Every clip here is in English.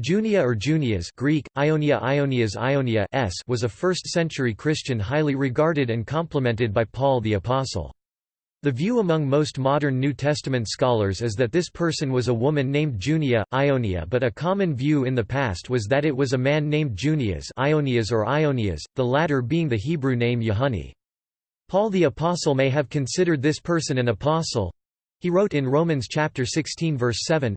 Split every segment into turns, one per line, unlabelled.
Junia or Junias Greek, Ionia Ionias Ionia s was a 1st-century Christian highly regarded and complimented by Paul the Apostle. The view among most modern New Testament scholars is that this person was a woman named Junia, Ionia but a common view in the past was that it was a man named Junias Ionias or Ionias, the latter being the Hebrew name Yehuni. Paul the Apostle may have considered this person an apostle. He wrote in Romans chapter 16 verse 7,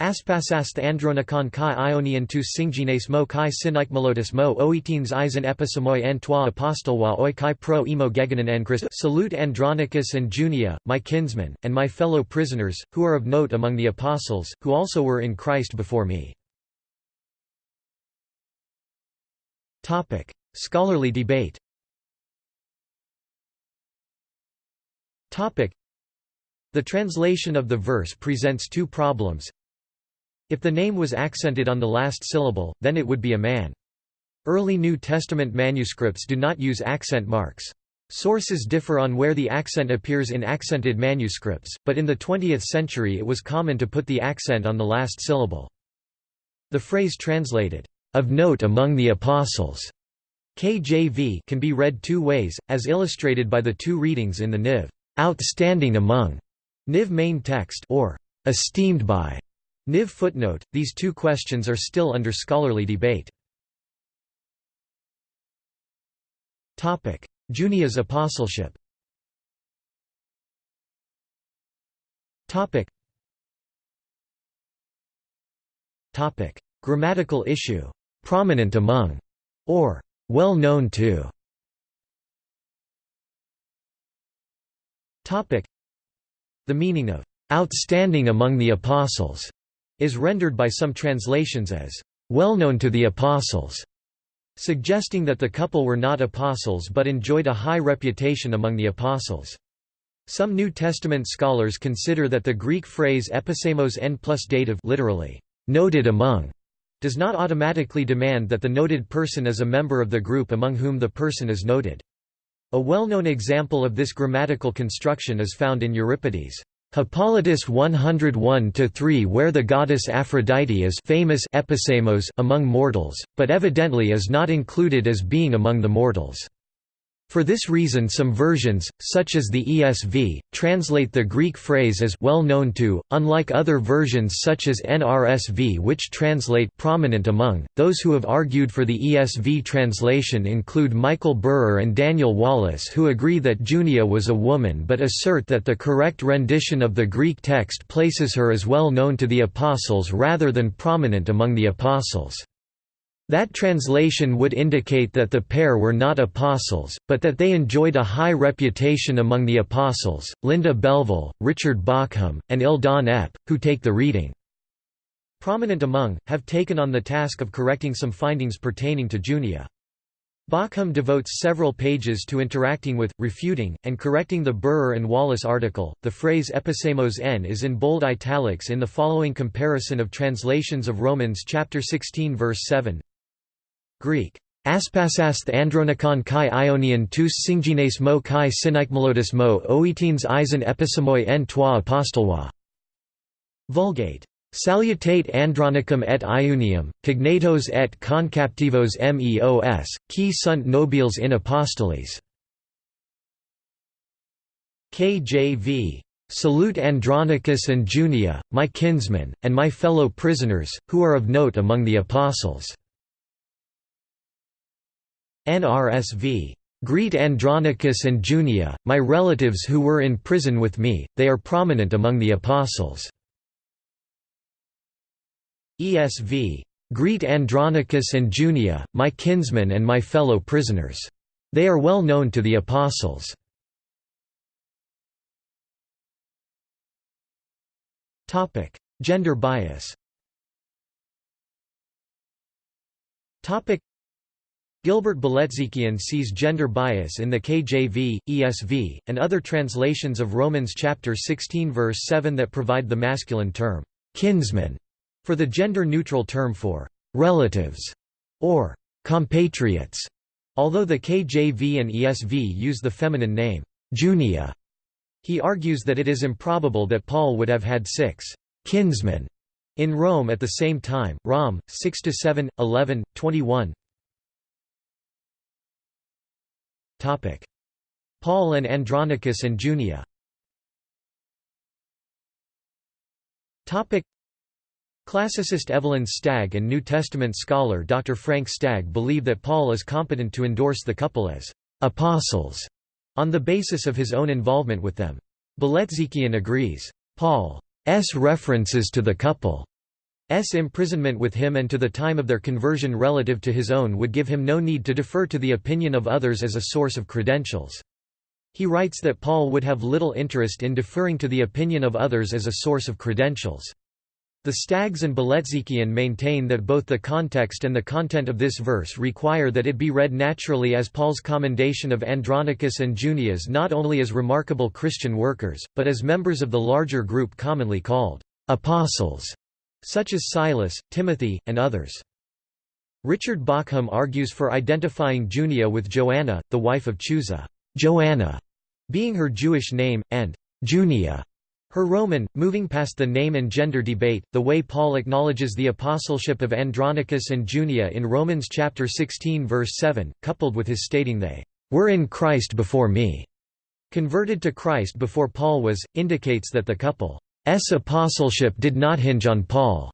Aspasast andronikon kai ionian tus singines mo kai melotus mo oetines eisen episamoi en toi apostolwa oi kai pro emo geganen en Christ Salute Andronicus and Junia, my kinsmen, and my fellow prisoners, who are of note among the apostles, who also were in Christ before me. Scholarly debate The translation of the verse presents two problems. If the name was accented on the last syllable, then it would be a man. Early New Testament manuscripts do not use accent marks. Sources differ on where the accent appears in accented manuscripts, but in the 20th century it was common to put the accent on the last syllable. The phrase translated, "...of note among the apostles", KJV can be read two ways, as illustrated by the two readings in the Niv, "...outstanding among", Niv main text or "...esteemed by", Niv footnote, these two questions are still under scholarly debate. Junia's apostleship Topic. Grammatical issue, "'prominent among' or "'well known to' Topic. The meaning of "'outstanding among the apostles' is rendered by some translations as well known to the apostles, suggesting that the couple were not apostles but enjoyed a high reputation among the apostles. Some New Testament scholars consider that the Greek phrase episemos n plus dative literally, noted among, does not automatically demand that the noted person is a member of the group among whom the person is noted. A well-known example of this grammatical construction is found in Euripides' Hippolytus 101-3 where the goddess Aphrodite is famous episemos among mortals, but evidently is not included as being among the mortals. For this reason some versions, such as the ESV, translate the Greek phrase as well known to, unlike other versions such as NRSV which translate prominent among. Those who have argued for the ESV translation include Michael Burer and Daniel Wallace who agree that Junia was a woman but assert that the correct rendition of the Greek text places her as well known to the apostles rather than prominent among the apostles. That translation would indicate that the pair were not apostles, but that they enjoyed a high reputation among the apostles. Linda Belleville, Richard Bauckham, and Eldon Epp, who take the reading prominent among, have taken on the task of correcting some findings pertaining to Junia. Bauckham devotes several pages to interacting with, refuting, and correcting the Burer and Wallace article. The phrase episemos n is in bold italics in the following comparison of translations of Romans chapter 16 verse 7. Greek Aspasasth andronikon kai ionian tous singines mo kai synikmelotus mo oetines eisen episemoi en toi apostolwa. Vulgate. Salutate andronicum et iunium, cognatos et concaptivos meos, qui sunt nobiles in apostolis. KJV. Salute Andronicus and Junia, my kinsmen, and my fellow prisoners, who are of note among the apostles. NRSV. Greet Andronicus and Junia, my relatives who were in prison with me, they are prominent among the apostles. ESV. Greet Andronicus and Junia, my kinsmen and my fellow prisoners. They are well known to the apostles. Gender bias Gilbert Bilezikian sees gender bias in the KJV, ESV, and other translations of Romans chapter 16 verse 7 that provide the masculine term, kinsman, for the gender-neutral term for relatives, or compatriots, although the KJV and ESV use the feminine name, Junia. He argues that it is improbable that Paul would have had six kinsmen In Rome at the same time, Rom. 6–7, 11, 21 Paul and Andronicus and Junia Classicist Evelyn Stagg and New Testament scholar Dr. Frank Stagg believe that Paul is competent to endorse the couple as «apostles» on the basis of his own involvement with them. Bilezikian agrees. Paul's references to the couple's imprisonment with him and to the time of their conversion relative to his own would give him no need to defer to the opinion of others as a source of credentials. He writes that Paul would have little interest in deferring to the opinion of others as a source of credentials. The Staggs and Bilezikian maintain that both the context and the content of this verse require that it be read naturally as Paul's commendation of Andronicus and Junias not only as remarkable Christian workers, but as members of the larger group commonly called apostles, such as Silas, Timothy, and others. Richard Bauckham argues for identifying Junia with Joanna, the wife of Chuza, Joanna being her Jewish name, and Junia her Roman, moving past the name and gender debate, the way Paul acknowledges the apostleship of Andronicus and Junia in Romans chapter 16 verse 7, coupled with his stating they were in Christ before me, converted to Christ before Paul was, indicates that the couple's apostleship did not hinge on Paul's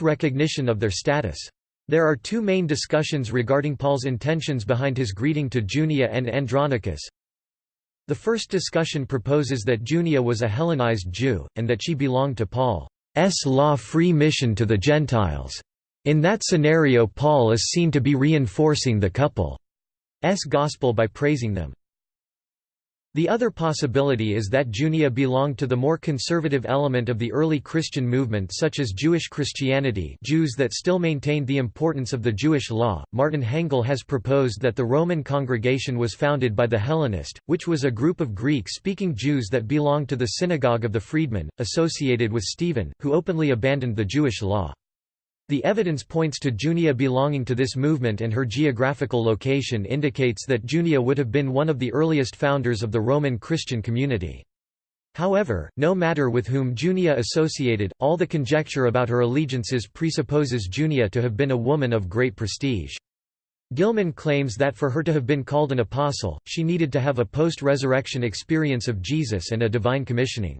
recognition of their status. There are two main discussions regarding Paul's intentions behind his greeting to Junia and Andronicus. The first discussion proposes that Junia was a Hellenized Jew, and that she belonged to Paul's law-free mission to the Gentiles. In that scenario Paul is seen to be reinforcing the couple's gospel by praising them. The other possibility is that Junia belonged to the more conservative element of the early Christian movement such as Jewish Christianity Jews that still maintained the importance of the Jewish law. Martin Hengel has proposed that the Roman congregation was founded by the Hellenist, which was a group of Greek-speaking Jews that belonged to the synagogue of the freedmen, associated with Stephen, who openly abandoned the Jewish law. The evidence points to Junia belonging to this movement and her geographical location indicates that Junia would have been one of the earliest founders of the Roman Christian community. However, no matter with whom Junia associated, all the conjecture about her allegiances presupposes Junia to have been a woman of great prestige. Gilman claims that for her to have been called an apostle, she needed to have a post-resurrection experience of Jesus and a divine commissioning.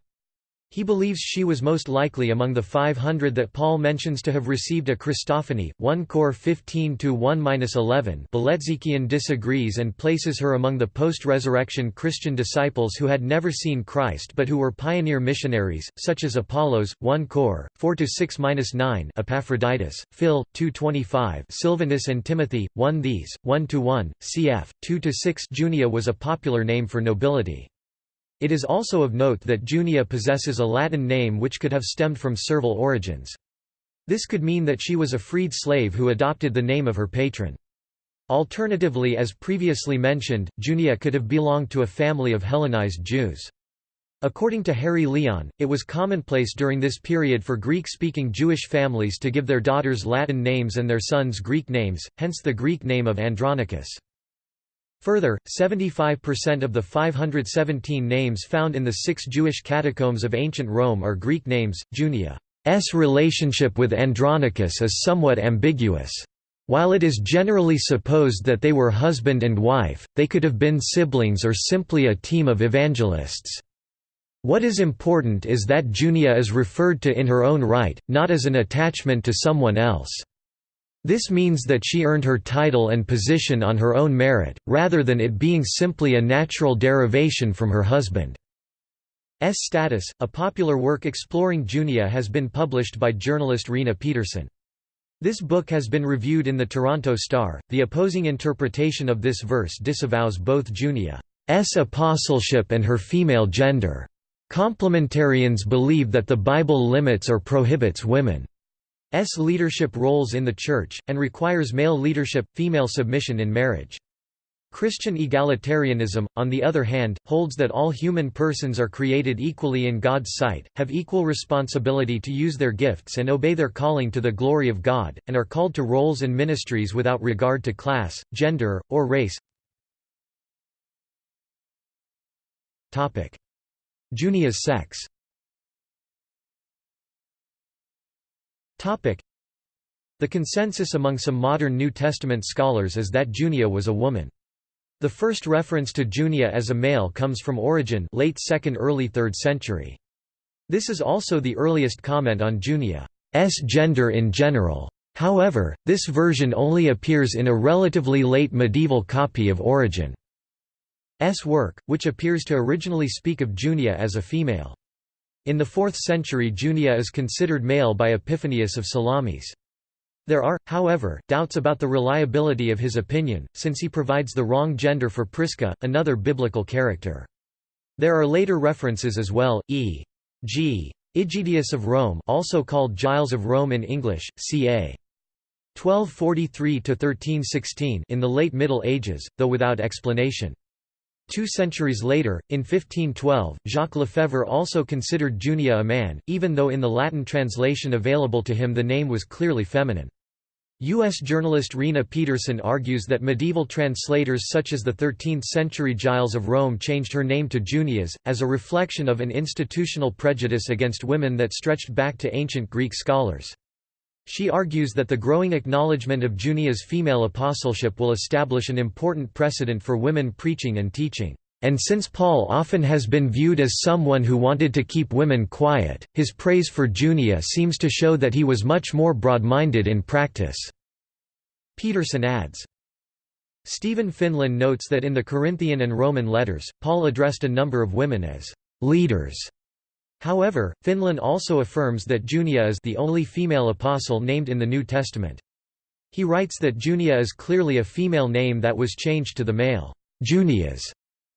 He believes she was most likely among the 500 that Paul mentions to have received a Christophany, 1 Cor 15-1-11 Bilezikian disagrees and places her among the post-resurrection Christian disciples who had never seen Christ but who were pioneer missionaries, such as Apollos, 1 Cor, 4-6-9 Epaphroditus, Phil, 2-25 Silvanus and Timothy, 1 These, 1-1, cf. 2-6 Junia was a popular name for nobility. It is also of note that Junia possesses a Latin name which could have stemmed from servile origins. This could mean that she was a freed slave who adopted the name of her patron. Alternatively as previously mentioned, Junia could have belonged to a family of Hellenized Jews. According to Harry Leon, it was commonplace during this period for Greek-speaking Jewish families to give their daughters Latin names and their sons Greek names, hence the Greek name of Andronicus. Further, 75% of the 517 names found in the six Jewish catacombs of ancient Rome are Greek names. Junia's relationship with Andronicus is somewhat ambiguous. While it is generally supposed that they were husband and wife, they could have been siblings or simply a team of evangelists. What is important is that Junia is referred to in her own right, not as an attachment to someone else. This means that she earned her title and position on her own merit, rather than it being simply a natural derivation from her husband's status. A popular work exploring Junia has been published by journalist Rena Pederson. This book has been reviewed in the Toronto Star. The opposing interpretation of this verse disavows both Junia's apostleship and her female gender. Complementarians believe that the Bible limits or prohibits women S leadership roles in the Church, and requires male leadership, female submission in marriage. Christian egalitarianism, on the other hand, holds that all human persons are created equally in God's sight, have equal responsibility to use their gifts and obey their calling to the glory of God, and are called to roles and ministries without regard to class, gender, or race. Junia's sex The consensus among some modern New Testament scholars is that Junia was a woman. The first reference to Junia as a male comes from Origen late 2nd early 3rd century. This is also the earliest comment on Junia's gender in general. However, this version only appears in a relatively late medieval copy of Origen's work, which appears to originally speak of Junia as a female. In the 4th century Junia is considered male by Epiphanius of Salamis. There are, however, doubts about the reliability of his opinion, since he provides the wrong gender for Prisca, another biblical character. There are later references as well, e.g. Aegidius of Rome also called Giles of Rome in English, ca. 1243–1316 in the late Middle Ages, though without explanation. Two centuries later, in 1512, Jacques Lefebvre also considered Junia a man, even though in the Latin translation available to him the name was clearly feminine. U.S. journalist Rena Pederson argues that medieval translators such as the 13th-century Giles of Rome changed her name to Junias, as a reflection of an institutional prejudice against women that stretched back to ancient Greek scholars. She argues that the growing acknowledgement of Junia's female apostleship will establish an important precedent for women preaching and teaching. And since Paul often has been viewed as someone who wanted to keep women quiet, his praise for Junia seems to show that he was much more broad-minded in practice." Pederson adds. Stephen Finlan notes that in the Corinthian and Roman letters, Paul addressed a number of women as «leaders» However, Finlan also affirms that Junia is the only female apostle named in the New Testament. He writes that Junia is clearly a female name that was changed to the male Junias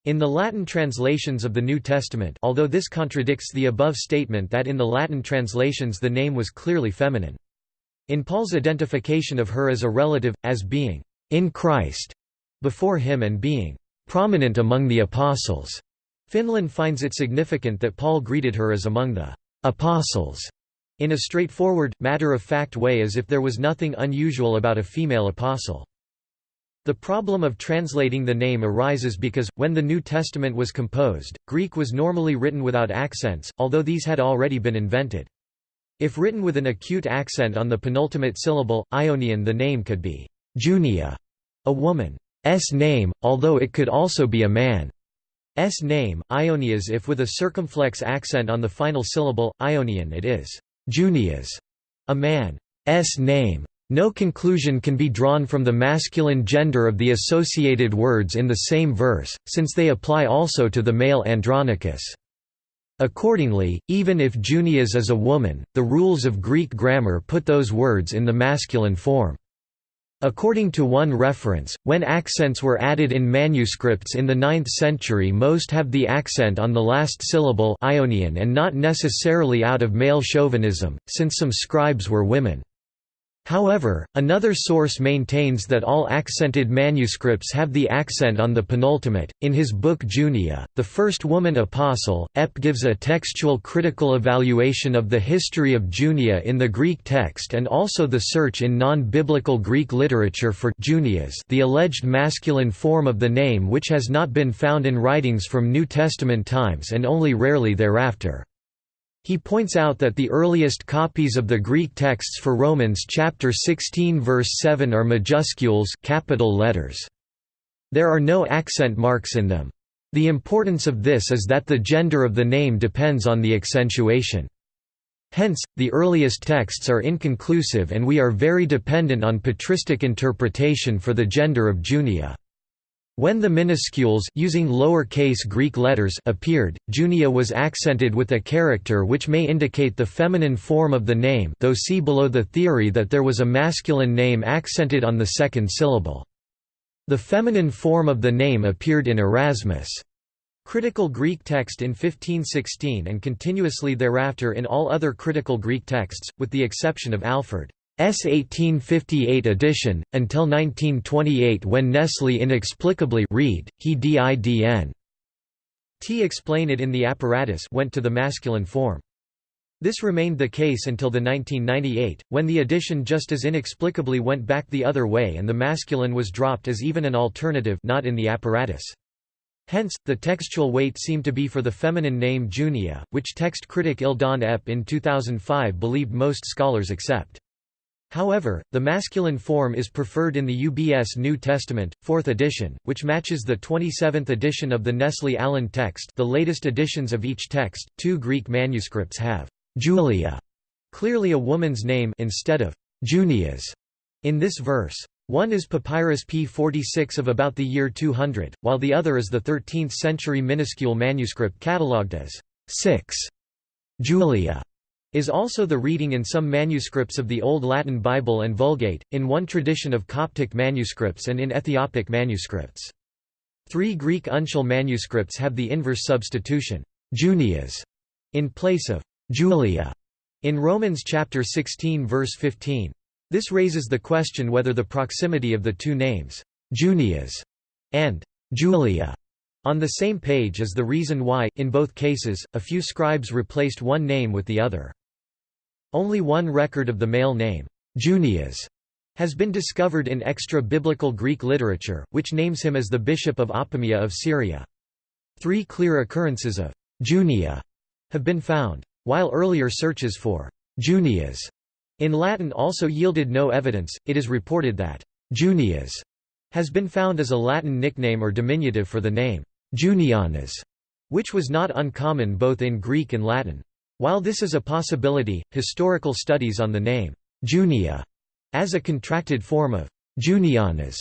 in the Latin translations of the New Testament although this contradicts the above statement that in the Latin translations the name was clearly feminine. In Paul's identification of her as a relative, as being in Christ before him and being prominent among the apostles, Finlan finds it significant that Paul greeted her as among the «apostles» in a straightforward, matter-of-fact way as if there was nothing unusual about a female apostle. The problem of translating the name arises because, when the New Testament was composed, Greek was normally written without accents, although these had already been invented. If written with an acute accent on the penultimate syllable, Ionian the name could be Junia, a woman's name, although it could also be a man. S name, Ionias if with a circumflex accent on the final syllable, Ionian it is Junias, a man's name. No conclusion can be drawn from the masculine gender of the associated words in the same verse, since they apply also to the male Andronicus. Accordingly, even if Junias is a woman, the rules of Greek grammar put those words in the masculine form. According to one reference, when accents were added in manuscripts in the 9th century most have the accent on the last syllable Ionian and not necessarily out of male chauvinism, since some scribes were women. However, another source maintains that all accented manuscripts have the accent on the penultimate. In his book Junia, the first woman apostle, Epp gives a textual critical evaluation of the history of Junia in the Greek text and also the search in non-biblical Greek literature for Junias, the alleged masculine form of the name which has not been found in writings from New Testament times and only rarely thereafter. He points out that the earliest copies of the Greek texts for Romans chapter 16 verse 7 are majuscules capital letters. There are no accent marks in them. The importance of this is that the gender of the name depends on the accentuation. Hence, the earliest texts are inconclusive and we are very dependent on patristic interpretation for the gender of Junia. When the minuscules using lower-case Greek letters appeared, Junia was accented with a character which may indicate the feminine form of the name though see below the theory that there was a masculine name accented on the second syllable. The feminine form of the name appeared in Erasmus' critical Greek text in 1516 and continuously thereafter in all other critical Greek texts, with the exception of Alford. S 1858 edition, until 1928 when Nestle inexplicably read, he didn. T explain it in the apparatus went to the masculine form. This remained the case until the 1998, when the edition just as inexplicably went back the other way and the masculine was dropped as even an alternative not in the apparatus. Hence, the textual weight seemed to be for the feminine name Junia, which text critic Eldon Epp in 2005 believed most scholars accept. However, the masculine form is preferred in the UBS New Testament, 4th edition, which matches the 27th edition of the Nestle Aland text. The latest editions of each text, two Greek manuscripts have Julia, clearly a woman's name instead of Junias in this verse. One is Papyrus p46 of about the year 200, while the other is the 13th-century minuscule manuscript catalogued as 6 Julia is also the reading in some manuscripts of the Old Latin Bible and Vulgate, in one tradition of Coptic manuscripts and in Ethiopic manuscripts. Three Greek uncial manuscripts have the inverse substitution, Junias, in place of Julia, in Romans chapter 16 verse 15. This raises the question whether the proximity of the two names, Junias and Julia, on the same page is the reason why, in both cases, a few scribes replaced one name with the other. Only one record of the male name, Junias, has been discovered in extra-biblical Greek literature, which names him as the bishop of Apamea of Syria. Three clear occurrences of Junia have been found, while earlier searches for Junias in Latin also yielded no evidence. It is reported that Junias has been found as a Latin nickname or diminutive for the name Junianus, which was not uncommon both in Greek and Latin. While this is a possibility, historical studies on the name Junia as a contracted form of Junianus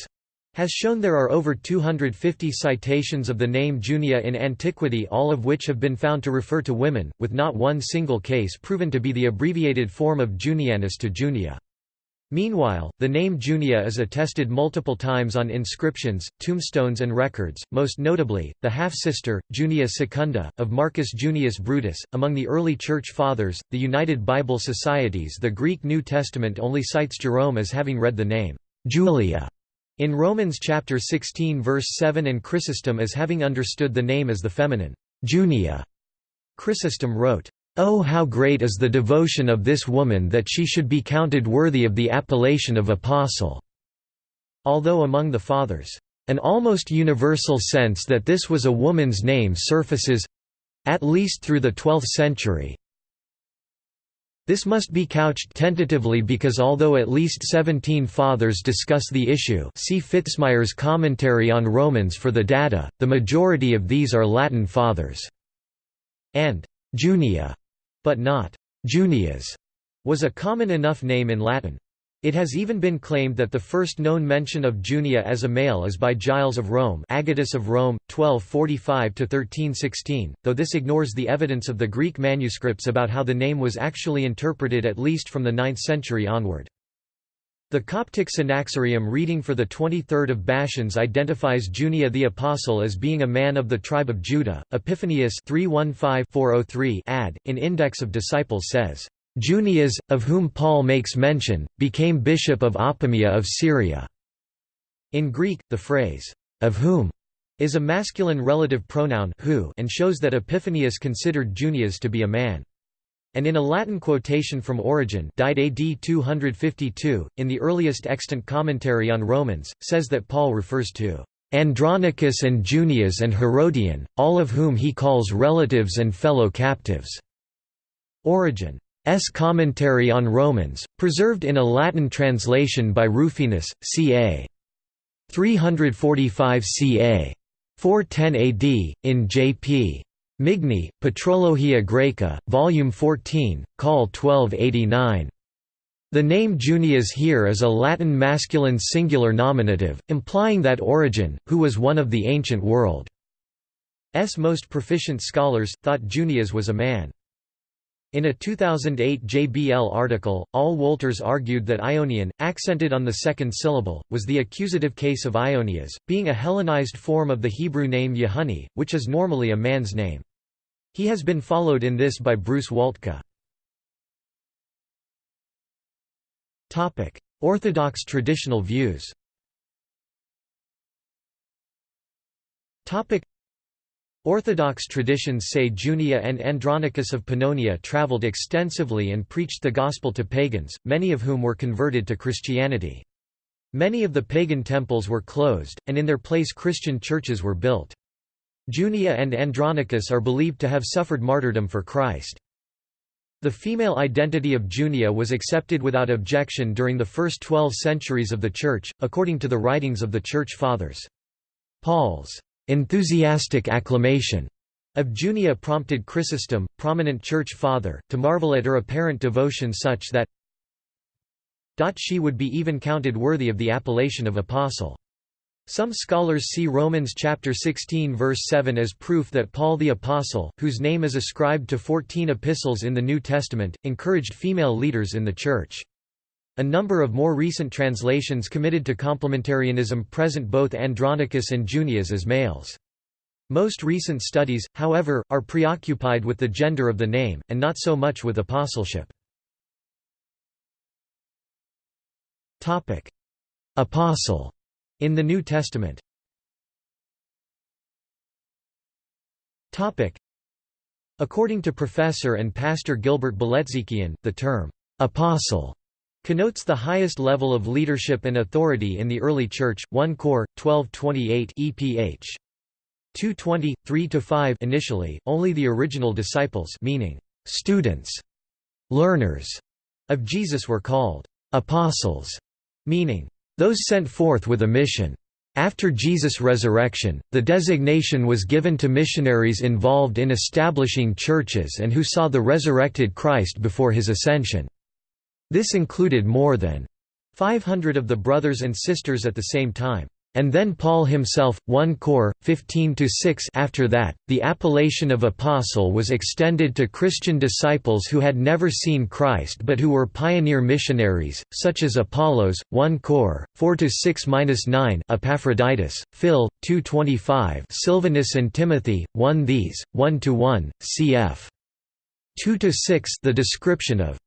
has shown there are over 250 citations of the name Junia in antiquity all of which have been found to refer to women, with not one single case proven to be the abbreviated form of Junianus to Junia. Meanwhile, the name Junia is attested multiple times on inscriptions, tombstones and records, most notably, the half-sister, Junia Secunda, of Marcus Junius Brutus. Among the early Church Fathers, the United Bible Societies the Greek New Testament only cites Jerome as having read the name, Julia, in Romans chapter 16 verse 7 and Chrysostom as having understood the name as the feminine, Junia. Chrysostom wrote, Oh how great is the devotion of this woman that she should be counted worthy of the appellation of apostle." Although among the Fathers, an almost universal sense that this was a woman's name surfaces—at least through the 12th century. This must be couched tentatively because although at least 17 Fathers discuss the issue see Fitzmyer's commentary on Romans for the data, the majority of these are Latin Fathers, and Junia but not Junias, was a common enough name in Latin. It has even been claimed that the first known mention of Junia as a male is by Giles of Rome Agatus of Rome, 1245 to 1316, though this ignores the evidence of the Greek manuscripts about how the name was actually interpreted at least from the 9th century onward. The Coptic Synaxarium reading for the 23rd of Bashans identifies Junia the Apostle as being a man of the tribe of Judah. Epiphanius 315-403 ad, in Index of Disciples says, Junias, of whom Paul makes mention, became bishop of Apamea of Syria. In Greek, the phrase, of whom, is a masculine relative pronoun who and shows that Epiphanius considered Junias to be a man and in a Latin quotation from Origen died AD 252, in the earliest extant commentary on Romans, says that Paul refers to Andronicus and Junias and Herodian, all of whom he calls relatives and fellow captives. Origen's commentary on Romans, preserved in a Latin translation by Rufinus, ca. 345 ca. 410 AD, in J.P. Migni, Patrologia Graeca, Volume 14, Call 1289. The name Junius here is a Latin masculine singular nominative, implying that Origen, who was one of the ancient world's most proficient scholars, thought Junius was a man. In a 2008 JBL article, Al Wolters argued that Ionian, accented on the second syllable, was the accusative case of Ionias, being a Hellenized form of the Hebrew name Yehuni, which is normally a man's name. He has been followed in this by Bruce Waltke. Orthodox traditional views Orthodox traditions say Junia and Andronicus of Pannonia travelled extensively and preached the gospel to pagans, many of whom were converted to Christianity. Many of the pagan temples were closed, and in their place Christian churches were built. Junia and Andronicus are believed to have suffered martyrdom for Christ. The female identity of Junia was accepted without objection during the first twelve centuries of the Church, according to the writings of the Church Fathers. Paul's enthusiastic acclamation of Junia prompted Chrysostom, prominent church father, to marvel at her apparent devotion such that she would be even counted worthy of the appellation of apostle. Some scholars see Romans chapter 16 verse 7 as proof that Paul the Apostle, whose name is ascribed to 14 epistles in the New Testament, encouraged female leaders in the Church. A number of more recent translations committed to complementarianism present both Andronicus and Junias as males. Most recent studies, however, are preoccupied with the gender of the name, and not so much with apostleship. Apostle in the New Testament According to professor and pastor Gilbert Bilezikian, the term, "'apostle' connotes the highest level of leadership and authority in the early Church, 1 Cor. 1228 EPH. 220, 3–5 initially, only the original disciples meaning, students, learners, of Jesus were called, apostles, meaning, those sent forth with a mission. After Jesus' resurrection, the designation was given to missionaries involved in establishing churches and who saw the resurrected Christ before his ascension. This included more than 500 of the brothers and sisters at the same time. And then Paul himself, 1 Cor. 15–6 After that, the appellation of apostle was extended to Christian disciples who had never seen Christ but who were pioneer missionaries, such as Apollos, 1 Cor. 4–6–9 Epaphroditus, Phil, 2–25 Silvanus and Timothy, 1 These, 1–1, cf. 2–6 The description of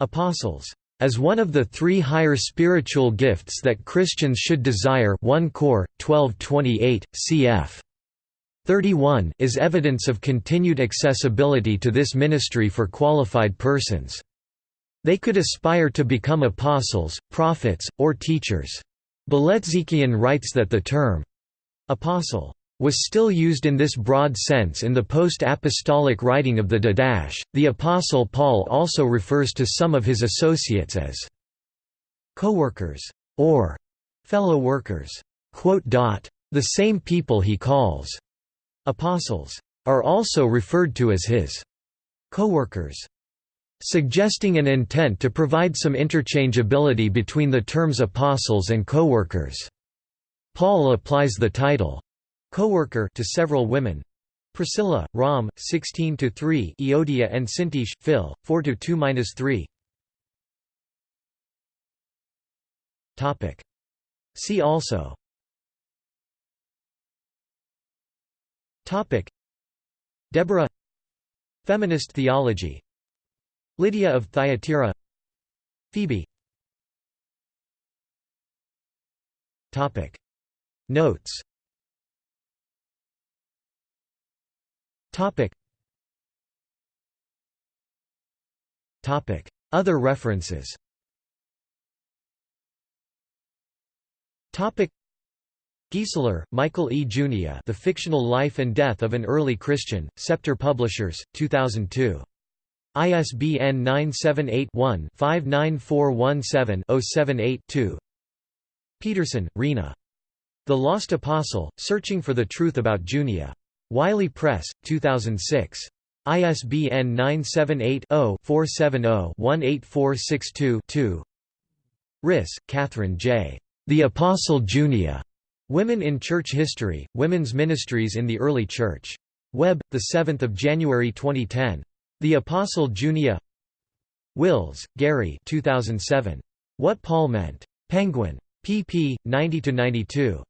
apostles as one of the three higher spiritual gifts that Christians should desire 1 Cor. 1228, cf. 31 is evidence of continued accessibility to this ministry for qualified persons. They could aspire to become apostles, prophets, or teachers. Bilezikian writes that the term apostle was still used in this broad sense in the post-apostolic writing of the Didache. The Apostle Paul also refers to some of his associates as co-workers or fellow workers. The same people he calls apostles are also referred to as his co-workers suggesting an intent to provide some interchangeability between the terms apostles and co-workers. Paul applies the title Co-worker to several women. Priscilla, Rom, 16 to 3. Euodia and Syntyche, Phil, 4 to 2-3. Topic. See also. Topic. Deborah. Feminist theology. Lydia of Thyatira. Phoebe. Topic. Notes Topic. Topic. Other references Topic. Michael E. Junia The Fictional Life and Death of an Early Christian, Scepter Publishers, 2002. ISBN 978-1-59417-078-2 Pederson, Rena. The Lost Apostle, Searching for the Truth About Junia. Wiley Press, 2006. ISBN 978-0-470-18462-2 Riss, Catherine J. The Apostle Junia. Women in Church History, Women's Ministries in the Early Church. Web, 7 January 2010. The Apostle Junia Wills, Garry 2007. What Paul Meant. Penguin. pp. 90–92.